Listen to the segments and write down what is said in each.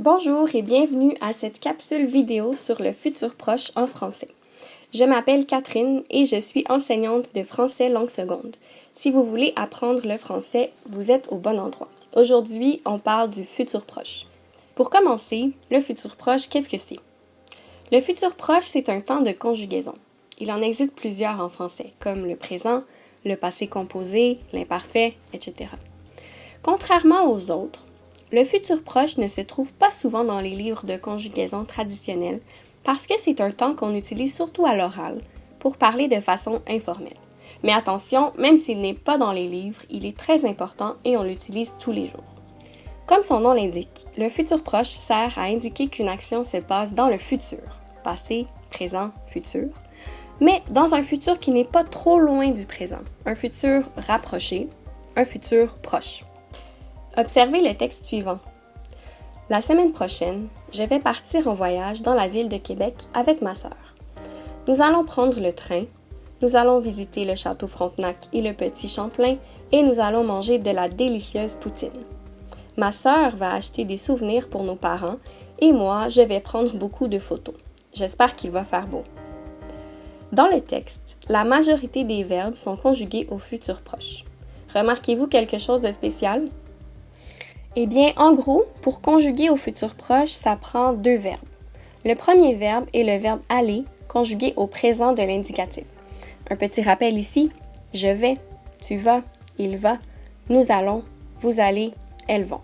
Bonjour et bienvenue à cette capsule vidéo sur le futur proche en français. Je m'appelle Catherine et je suis enseignante de français langue seconde. Si vous voulez apprendre le français, vous êtes au bon endroit. Aujourd'hui, on parle du futur proche. Pour commencer, le futur proche, qu'est-ce que c'est? Le futur proche, c'est un temps de conjugaison. Il en existe plusieurs en français, comme le présent, le passé composé, l'imparfait, etc. Contrairement aux autres, le futur proche ne se trouve pas souvent dans les livres de conjugaison traditionnels parce que c'est un temps qu'on utilise surtout à l'oral pour parler de façon informelle. Mais attention, même s'il n'est pas dans les livres, il est très important et on l'utilise tous les jours. Comme son nom l'indique, le futur proche sert à indiquer qu'une action se passe dans le futur, passé, présent, futur, mais dans un futur qui n'est pas trop loin du présent, un futur rapproché, un futur proche. Observez le texte suivant. La semaine prochaine, je vais partir en voyage dans la ville de Québec avec ma sœur. Nous allons prendre le train, nous allons visiter le château Frontenac et le petit Champlain et nous allons manger de la délicieuse poutine. Ma sœur va acheter des souvenirs pour nos parents et moi, je vais prendre beaucoup de photos. J'espère qu'il va faire beau. Dans le texte, la majorité des verbes sont conjugués au futur proche. Remarquez-vous quelque chose de spécial? Eh bien, en gros, pour conjuguer au futur proche, ça prend deux verbes. Le premier verbe est le verbe aller, conjugué au présent de l'indicatif. Un petit rappel ici, je vais, tu vas, il va, nous allons, vous allez, elles vont.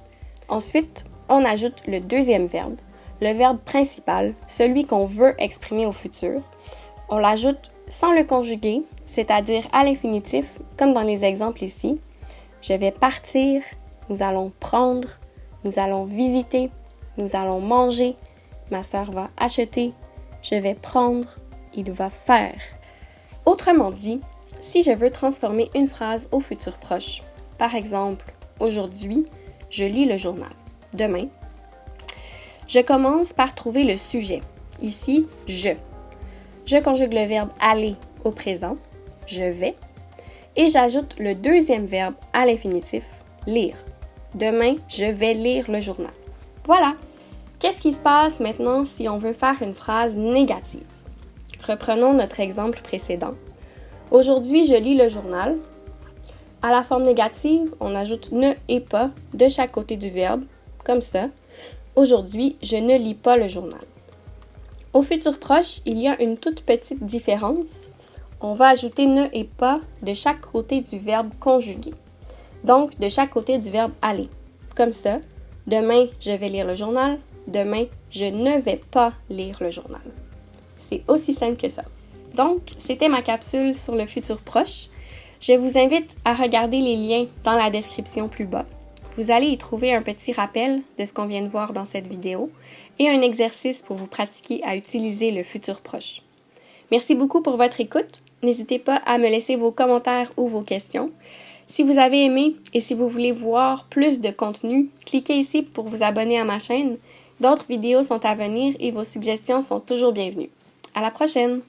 Ensuite, on ajoute le deuxième verbe, le verbe principal, celui qu'on veut exprimer au futur. On l'ajoute sans le conjuguer, c'est-à-dire à, à l'infinitif, comme dans les exemples ici. Je vais partir, nous allons prendre, nous allons visiter, nous allons manger, ma sœur va acheter, je vais prendre, il va faire. Autrement dit, si je veux transformer une phrase au futur proche, par exemple, aujourd'hui, je lis le journal. Demain, je commence par trouver le sujet. Ici, je. Je conjugue le verbe aller au présent, je vais, et j'ajoute le deuxième verbe à l'infinitif, lire. Demain, je vais lire le journal. Voilà. Qu'est-ce qui se passe maintenant si on veut faire une phrase négative? Reprenons notre exemple précédent. Aujourd'hui, je lis le journal. À la forme négative, on ajoute ne et pas de chaque côté du verbe, comme ça. Aujourd'hui, je ne lis pas le journal. Au futur proche, il y a une toute petite différence. On va ajouter ne et pas de chaque côté du verbe conjugué donc de chaque côté du verbe aller. Comme ça, demain, je vais lire le journal, demain, je ne vais pas lire le journal. C'est aussi simple que ça. Donc, c'était ma capsule sur le futur proche. Je vous invite à regarder les liens dans la description plus bas. Vous allez y trouver un petit rappel de ce qu'on vient de voir dans cette vidéo et un exercice pour vous pratiquer à utiliser le futur proche. Merci beaucoup pour votre écoute. N'hésitez pas à me laisser vos commentaires ou vos questions. Si vous avez aimé et si vous voulez voir plus de contenu, cliquez ici pour vous abonner à ma chaîne. D'autres vidéos sont à venir et vos suggestions sont toujours bienvenues. À la prochaine!